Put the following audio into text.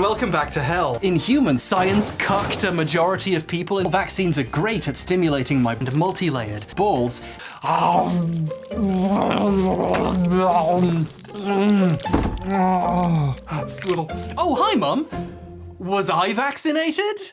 welcome back to hell. In human science cucked a majority of people and vaccines are great at stimulating my multi-layered balls. Oh, hi, Mum. Was I vaccinated?